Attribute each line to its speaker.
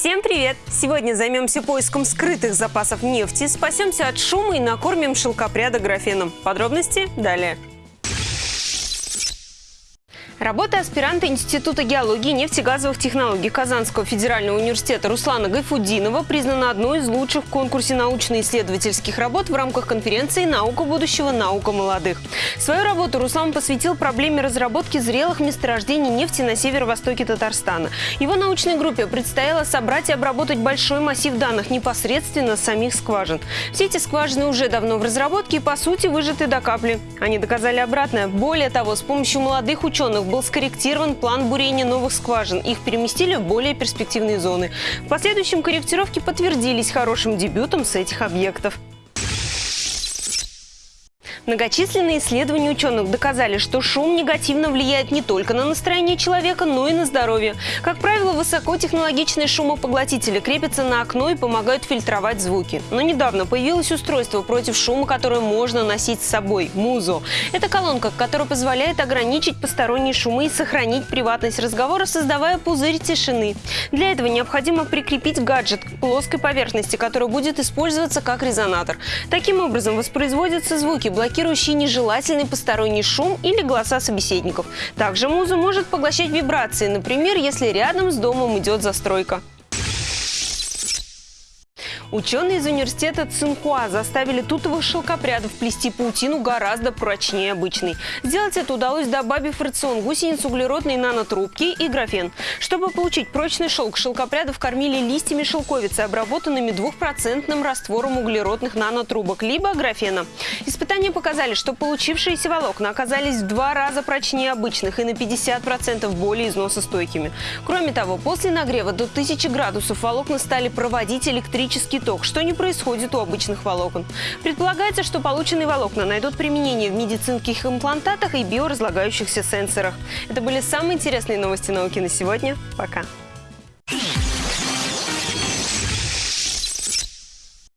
Speaker 1: Всем привет! Сегодня займемся поиском скрытых запасов нефти, спасемся от шума и накормим шелкопряда графеном. Подробности далее. Работа аспиранта Института геологии и нефтегазовых технологий Казанского федерального университета Руслана Гайфудинова признана одной из лучших в конкурсе научно-исследовательских работ в рамках конференции «Наука будущего. Наука молодых». Свою работу Руслан посвятил проблеме разработки зрелых месторождений нефти на северо-востоке Татарстана. Его научной группе предстояло собрать и обработать большой массив данных непосредственно с самих скважин. Все эти скважины уже давно в разработке и, по сути, выжаты до капли. Они доказали обратное. Более того, с помощью молодых ученых был скорректирован план бурения новых скважин. Их переместили в более перспективные зоны. В последующем корректировки подтвердились хорошим дебютом с этих объектов. Многочисленные исследования ученых доказали, что шум негативно влияет не только на настроение человека, но и на здоровье. Как правило, высокотехнологичные шумопоглотители крепятся на окно и помогают фильтровать звуки. Но недавно появилось устройство против шума, которое можно носить с собой – Музо. Это колонка, которая позволяет ограничить посторонние шумы и сохранить приватность разговора, создавая пузырь тишины. Для этого необходимо прикрепить гаджет к плоской поверхности, которая будет использоваться как резонатор. Таким образом воспроизводятся звуки, блокирующие блокирующий нежелательный посторонний шум или голоса собеседников. Также муза может поглощать вибрации, например, если рядом с домом идет застройка. Ученые из университета Цинхуа заставили тутовых шелкопрядов плести паутину гораздо прочнее обычной. Сделать это удалось, добавив в рацион гусениц углеродной нанотрубки и графен. Чтобы получить прочный шелк, шелкопрядов кормили листьями шелковицы, обработанными двухпроцентным раствором углеродных нанотрубок, либо графена. Испытания показали, что получившиеся волокна оказались в два раза прочнее обычных и на 50% более износостойкими. Кроме того, после нагрева до 1000 градусов волокна стали проводить электрический ток, что не происходит у обычных волокон. Предполагается, что полученные волокна найдут применение в медицинских имплантатах и биоразлагающихся сенсорах. Это были самые интересные новости науки на сегодня. Пока!